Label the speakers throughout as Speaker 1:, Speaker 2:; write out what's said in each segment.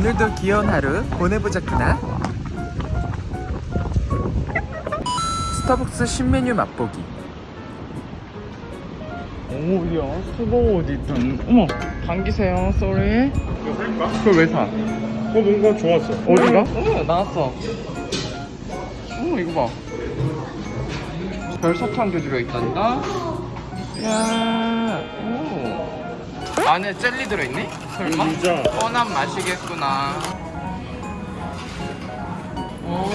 Speaker 1: 오늘도 귀여운 하루 보내보자꾸나 스타벅스 신메뉴 맛보기 오야 수고 어디 있던 어머 당기세요 sorry
Speaker 2: 이거 살까?
Speaker 1: 그걸 왜 사?
Speaker 2: 어 뭔가 좋았어
Speaker 1: 어디가? 어 나왔어 어 이거 봐 별사탕 한개 들어있단다 야 오. 안에 젤리 들어있니? 설마?
Speaker 2: 진짜
Speaker 1: 뻔한 맛이겠구나 오.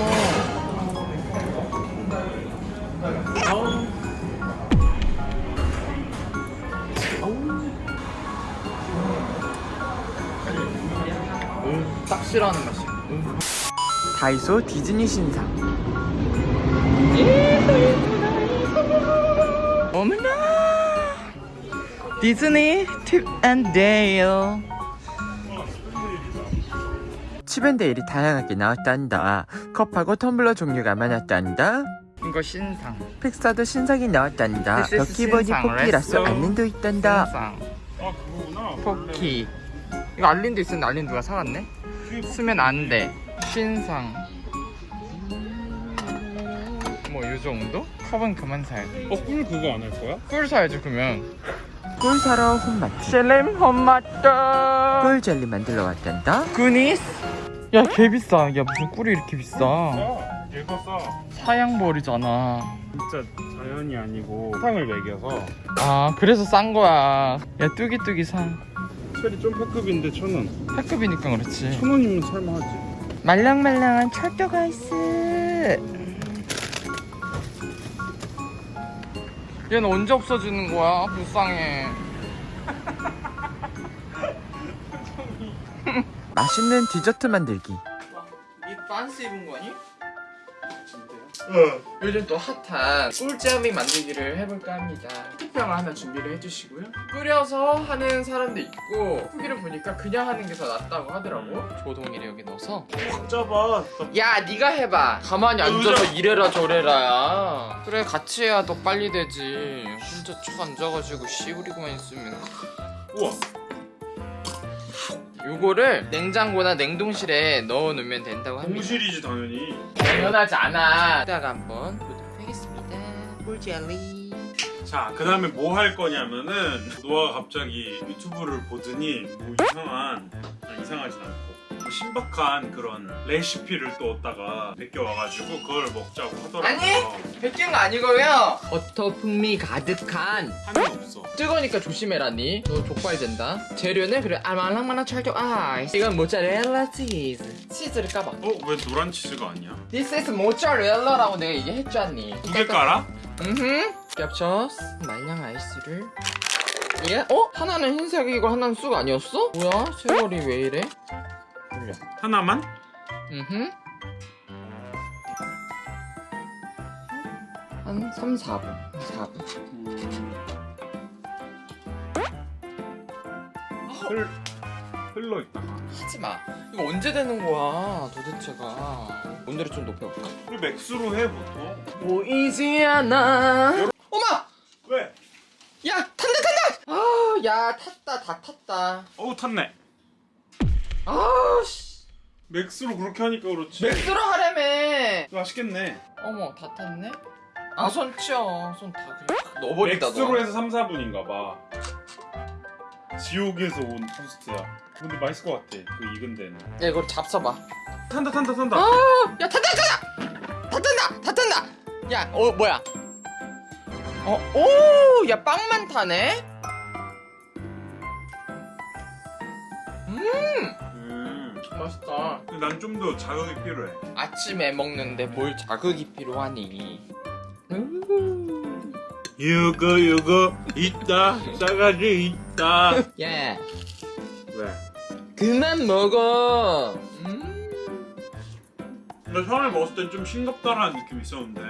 Speaker 1: 딱 싫어하는 맛이야 다이소 디즈니 신상 디즈니 팁앤데일. 칩앤데일이 다양하게 나왔단다. 컵하고 텀블러 종류가 많았단다. 이거 신상. 픽사도 신상이 나왔단다. 포키라서
Speaker 3: let's go.
Speaker 1: 알린도 있단다.
Speaker 3: 신상.
Speaker 2: 아 그거구나
Speaker 1: 포키. 이거 알린도 있었는데 알린 누가 사갔네? 쓰면 안돼. 신상. 뭐 이 정도? 컵은 그만 사야 돼.
Speaker 2: 어 꿀 그거 안 할 거야?
Speaker 1: 꿀 사야지 그러면 꿀 사러 홈마트. 셀렘 홈마트. 꿀 젤리 만들러 왔단다. 구니스. 야개 비싸. 야 무슨 꿀이 이렇게 비싸?
Speaker 2: 싸 얘가 싸
Speaker 1: 사양벌이잖아.
Speaker 2: 진짜 자연이 아니고 사탕을 먹여서.
Speaker 1: 아 그래서 싼 거야. 야 뚜기뚜기 사.
Speaker 2: 체리 좀 패급인데 천원.
Speaker 1: 패급이니까 그렇지.
Speaker 2: 천원이면 살만하지.
Speaker 1: 말랑말랑한 철도가 있어 얘는 언제 없어지는 거야? 불쌍해. 맛있는 디저트 만들기. 이 반스 입은 거니? 요즘 또 핫한 꿀잼이 만들기를 해볼까 합니다. 흑병을 하나 준비를 해주시고요. 끓여서 하는 사람도 있고 후기를 보니까 그냥 하는 게 더 낫다고 하더라고. 조동이를 여기 넣어서.
Speaker 2: 확 잡아.
Speaker 1: 야 네가 해봐. 가만히 앉아서 이래라 저래라야. 그래 같이 해야 더 빨리 되지. 혼자 쭉 앉아가지고 씨부리고만 있으면.
Speaker 2: 우와
Speaker 1: 요거를 냉장고나 냉동실에 넣어놓으면 된다고 합니다.
Speaker 2: 공실이지 당연히.
Speaker 1: 당연하지 않아. 이따가 한번 보도록 하겠습니다. 꿀젤리.
Speaker 2: 자 그 다음에 뭐 할 거냐면은 노아가 갑자기 유튜브를 보더니 뭐 이상한 아니, 이상하진 않고 뭐 신박한 그런 레시피를 또 얻다가 베껴와가지고 그걸 먹자고 하더라고요
Speaker 1: 아니! 베낀 거 아니고요 버터 풍미 가득한
Speaker 2: 한이 없어
Speaker 1: 뜨거우니까 조심해라니 너 족발 된다 재료는 그래 아말랑말랑 찰교 아이스 이건 모짜렐라 치즈 치즈를 까봐
Speaker 2: 어? 왜 노란 치즈가 아니야?
Speaker 1: This is 모짜렐라라고 내가 얘기했잖니
Speaker 2: 두 개 깔아?
Speaker 1: 음흠 겹쳐 말량 아이스를 예? 어? 하나는 흰색이고 하나는 쑥 아니었어? 뭐야? 세월이 왜 이래?
Speaker 2: 하나만?
Speaker 1: 음흠. 한 3, 4분. 4분.
Speaker 2: 흘, 흘러 있다가
Speaker 1: 하지마. 이거 언제 되는 거야 도대체가? 온도를 좀 높여볼까?
Speaker 2: 우리 맥스로 해 보통.
Speaker 1: 보이지 않아. 어마!
Speaker 2: 왜?
Speaker 1: 야 탄다 탄다! 아 야 탔다. 다 탔다.
Speaker 2: 어우 탔네
Speaker 1: 아씨.
Speaker 2: max로 그렇게 하니까 그렇지.
Speaker 1: 맥주로 하려면
Speaker 2: 맛있겠네.
Speaker 1: 어머 다 탔네? 아 손 치워. 손다 그냥 넣어버리다
Speaker 2: max로 해서 3, 4분인가 봐. 지옥에서 온 토스트야. 근데 맛있을 것 같아 그 익은 데는.
Speaker 1: 야 이걸 잡숴봐.
Speaker 2: 탄다 탄다 탄다.
Speaker 1: 아 야 탄다 탄다! 다 탄다 다 탄다! 야어 뭐야? 어오야 빵만 타네
Speaker 2: 난 좀 더 자극이 필요해.
Speaker 1: 아침에 먹는데 뭘 자극이 필요하니? 음.
Speaker 2: 이거 이거 있다. 싸가지 있다.
Speaker 1: 야
Speaker 2: 왜?
Speaker 1: 그만 먹어. 음.
Speaker 2: 나 처음에 먹었을 땐 좀 싱겁다라는 느낌이 있었는데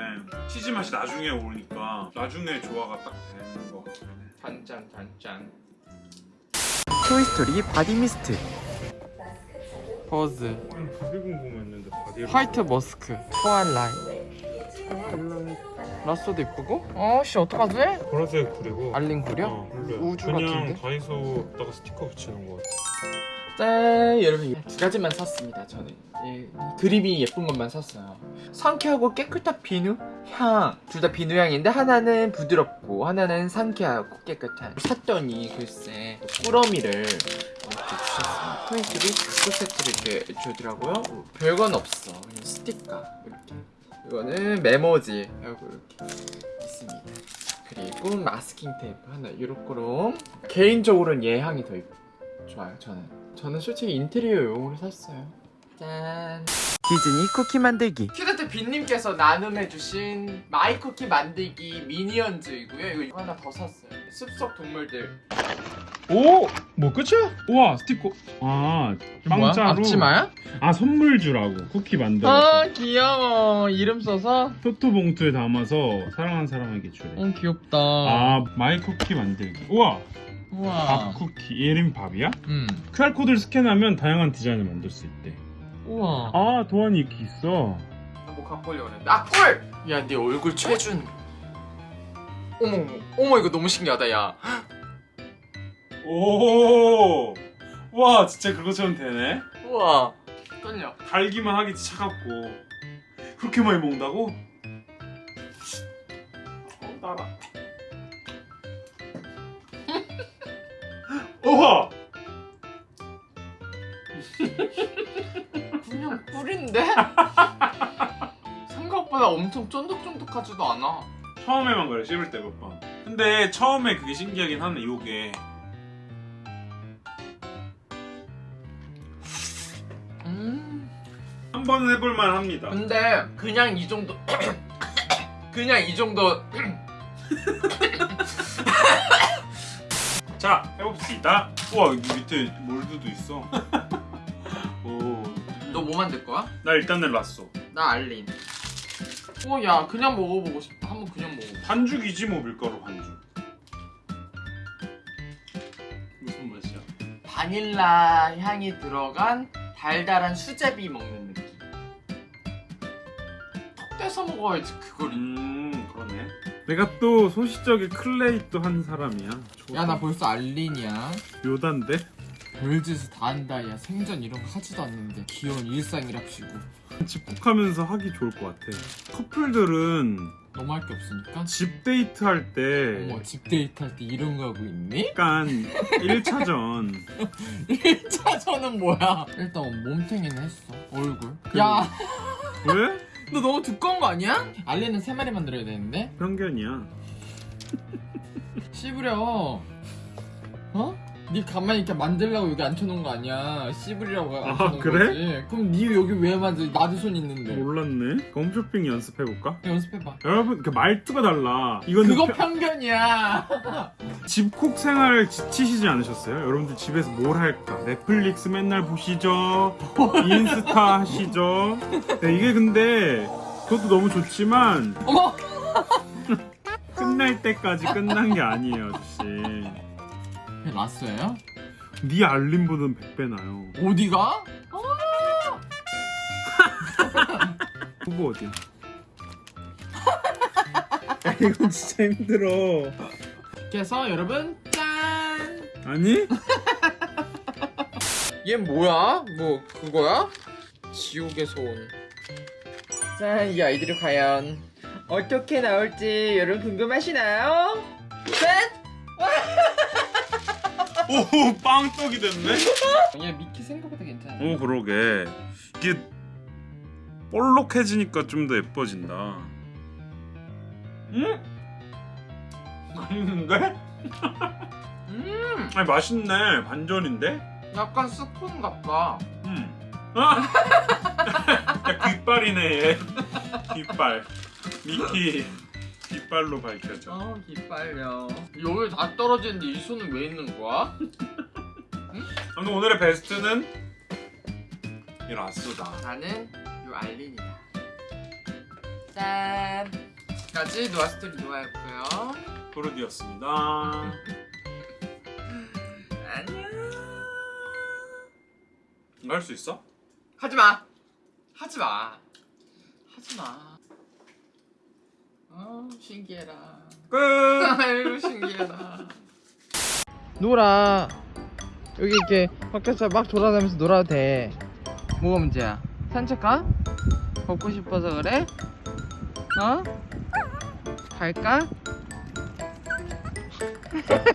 Speaker 2: 치즈 맛이 나중에 오니까 나중에 조화가 딱 되는 것 같아.
Speaker 1: 단짠 단짠. 토이스토리 body mist 버즈
Speaker 2: body 궁금했는데 body를
Speaker 1: white musk twilight 랏소도 이쁘고 어씨 어떡하지?
Speaker 2: 보라색 그리고
Speaker 1: 알린 구려?
Speaker 2: 어.
Speaker 1: 우주
Speaker 2: 그냥
Speaker 1: 같은데?
Speaker 2: 다이소 다가 스티커 붙이는 거 같아
Speaker 1: 짠! 여러분 이두 가지만 샀습니다 저는. 예, 그림이 예쁜 것만 샀어요. 상쾌하고 깨끗한 비누? 향. 둘 다 비누 향인데 하나는 부드럽고 하나는 상쾌하고 깨끗한. 샀더니 글쎄 꾸러미를 이렇게 주셨습니다 포인트를 다섯 세트를 이렇게 주더라고요. 별건 없어. 그냥 스티커 이렇게. 이거는 메모지 하고 이렇게 있습니다. 그리고 마스킹 테이프 하나 요렇게로 개인적으로는 얘 향이 더 좋아요 저는 저는 솔직히 인테리어 용으로 샀어요. 짠. 디즈니 쿠키 만들기. 큐데트 빈님께서 나눔해주신 마이 쿠키 만들기 미니언즈이고요. 이거 하나 더 샀어요. 숲속 동물들.
Speaker 2: 오! 뭐 끝이야? 우와 스티커 아 빵자루.
Speaker 1: 앞치마야?
Speaker 2: 아 선물주라고. 쿠키 만들어서.
Speaker 1: 아 귀여워. 이름 써서?
Speaker 2: 토토 봉투에 담아서 사랑하는 사람에게 주래.
Speaker 1: 응 귀엽다.
Speaker 2: 아 마이 쿠키 만들기. 우와
Speaker 1: 우와.
Speaker 2: 밥 쿠키. 얘름 밥이야?
Speaker 1: 음.
Speaker 2: QR코드를 스캔하면 다양한 디자인을 만들 수 있대.
Speaker 1: 우와.
Speaker 2: 아 도안이 이렇게 있어.
Speaker 1: 뭐 갖고 오려고 그랬는데. 아 꿀! 야네 얼굴 최준. 어머 어머. 어머 이거 너무 신기하다 야.
Speaker 2: 오! 와 진짜 그것처럼 되네.
Speaker 1: 우와. 떨려
Speaker 2: 달기만 하기 차갑고. 그렇게 많이 먹는다고? 어, 따라 우와!
Speaker 1: 그냥 꿀인데? 생각보다 엄청 쫀득쫀득하지도 않아
Speaker 2: 처음에만 그래 씹을 때 몇 번. 근데 처음에 그게 신기하긴 하네 요게.
Speaker 1: 음
Speaker 2: 한 번은 해볼만 합니다.
Speaker 1: 근데 그냥 이 정도 그냥 이 정도
Speaker 2: 자 해봅시다. 우와 여기 밑에 몰드도 있어. 오.
Speaker 1: 너뭐 만들 거야?
Speaker 2: 나 일단은 랐어.
Speaker 1: 나 알린 어야 그냥 먹어보고 싶다 한번 그냥 먹어
Speaker 2: 반죽이지 뭐 밀가루 반죽. 무슨 맛이야?
Speaker 1: 바닐라 향이 들어간 달달한 수제비 먹는 느낌 턱 떼서 먹어야지 그걸
Speaker 2: 음. 내가 또 소시적에 clay도 한 사람이야.
Speaker 1: 야 나 벌써 알린이야.
Speaker 2: 요단데?
Speaker 1: 별짓을 다 한다 야. 생전 이런 거 하지도 않는데. 귀여운 일상이랍시고.
Speaker 2: 집콕하면서 하기 좋을 것 같아. 커플들은
Speaker 1: 너무 할 게 없으니까?
Speaker 2: 집 데이트 할때
Speaker 1: 어머 집 데이트 할 때 이런 거 하고 있니?
Speaker 2: 약간 1차전.
Speaker 1: 1차전은 뭐야? 일단 몸탱이는 했어. 얼굴. 야! 너
Speaker 2: 왜?
Speaker 1: 너무 두꺼운 거 아니야? 알린은 세 마리 만들어야 되는데
Speaker 2: 편견이야
Speaker 1: 씹으려 어? 네 가만히 이렇게 만들려고 여기 앉혀놓은 거 아니야. 씹으려고
Speaker 2: 아,
Speaker 1: 앉혀놓은
Speaker 2: 그래?
Speaker 1: 거지. 그럼 네 여기 왜 만져 나도 손 있는데.
Speaker 2: 몰랐네. 홈쇼핑 연습해볼까?
Speaker 1: 연습해봐.
Speaker 2: 여러분 그 말투가 달라. 이거는
Speaker 1: 그거
Speaker 2: 편-
Speaker 1: 편견이야.
Speaker 2: 집콕 생활 지치시지 않으셨어요? 여러분들 집에서 뭘 할까? 넷플릭스 맨날 보시죠? 인스타 하시죠? 네, 이게 근데 그것도 너무 좋지만
Speaker 1: 어머
Speaker 2: 끝날 때까지 끝난 게 아니에요 아저씨
Speaker 1: 그게 라스예요?
Speaker 2: 네 알림보다는 100배 나요
Speaker 1: 어디가?
Speaker 2: 후보 어디야? 이건 진짜 힘들어
Speaker 1: 그래서 여러분 짠!
Speaker 2: 아니?
Speaker 1: 얘 뭐야? 뭐 그거야? 지옥에서 온. 자, 이 아이들이 과연 어떻게 나올지 여러분 궁금하시나요? 짠!
Speaker 2: 오 빵떡이 됐네?
Speaker 1: 얘 미키 생각보다 괜찮아.
Speaker 2: 오 그러게 이게 볼록해지니까 좀 더 예뻐진다 음? 맛있는데?
Speaker 1: 음,
Speaker 2: 아니 맛있네 반전인데?
Speaker 1: 약간 스콘 같다.
Speaker 2: 음. 아! 야 귓발이네 얘 귓발 미키 귓발로 밝혀져
Speaker 1: 어, 기빨려. 여기 다 떨어지는데 이 손은 왜 있는 거야?
Speaker 2: 아무튼 오늘의 베스트는 이 랏소다
Speaker 1: 나는 요 알린이다. 짠! 까지 노아스토리 노아였고요.
Speaker 2: 도르디였습니다
Speaker 1: 안녕.
Speaker 2: 이거 할 수 있어?
Speaker 1: 하지 마. 하지 마. 하지 마. 어, 신기해라.
Speaker 2: 끝!
Speaker 1: 아이고 신기해라. 놀아. 여기 이렇게 밖에서 막 돌아다니면서 놀아도 돼 뭐가 문제야 산책 가? 걷고 싶어서 그래? 어? 갈까?